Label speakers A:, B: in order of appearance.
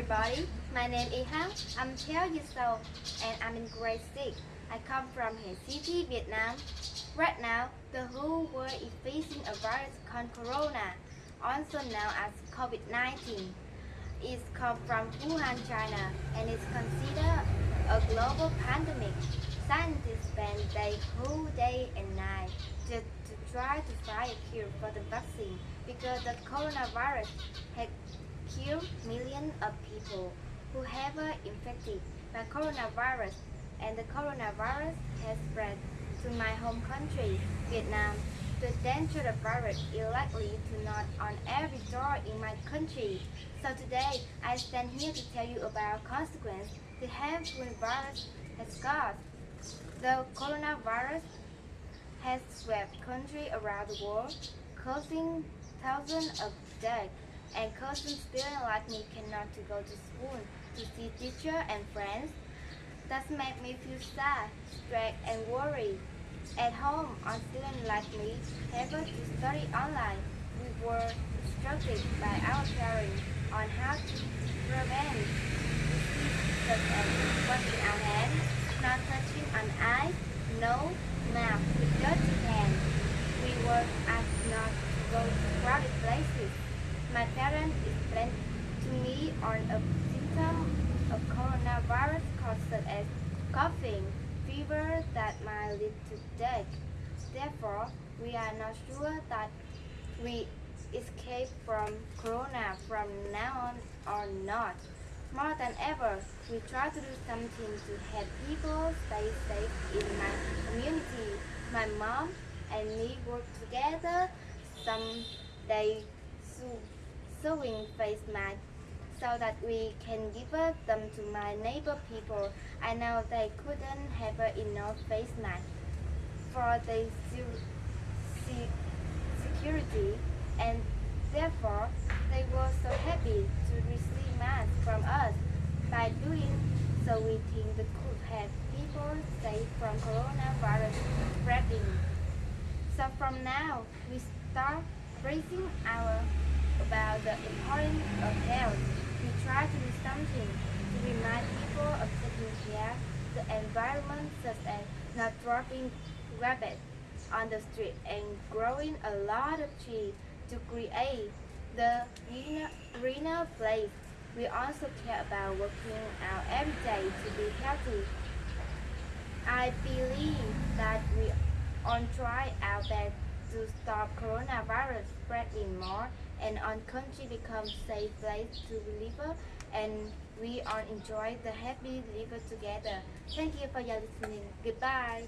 A: everybody. My name is Han. I'm 12 years old and I'm in grade 6. I come from Hanoi City, Vietnam. Right now, the whole world is facing a virus called Corona, also known as COVID-19. It's come from Wuhan, China, and is considered a global pandemic. Scientists spend their whole day and night just to try to find a cure for the vaccine because the coronavirus has of people who have been infected by coronavirus and the coronavirus has spread to my home country, Vietnam. The danger of virus is likely to knock on every door in my country. So today, I stand here to tell you about consequences the harmful virus has caused. The coronavirus has swept countries around the world, causing thousands of deaths and causing students like me cannot to go to school to see teacher and friends. That makes me feel sad, stressed, and worried. At home, our students like me able to study online. We were instructed by our parents on how to prevent diseases such as our hands, not touching on eyes, nose, mouth with dirty hands. We were asked not to go to crowded places. My parents explained to me on a symptom of coronavirus caused such as coughing, fever that might lead to death. Therefore, we are not sure that we escape from corona from now on or not. More than ever, we try to do something to help people stay safe in my community. My mom and me work together some day sew- sewing face masks so that we can give them to my neighbor people. I know they couldn't have enough face masks for the se- se- security and therefore they were so happy to receive masks from us. By doing so we think we could have people safe from coronavirus spreading. So from now we start raising our about the importance of health. We try to do something to remind people of taking care of the environment such as not dropping garbage on the street and growing a lot of trees to create the greener, place. We also care about working out every day to be healthy. I believe that we on try our best to stop coronavirus spreading more and our country become safe place to live and we all enjoy the happy live together. Thank you for your listening. Goodbye.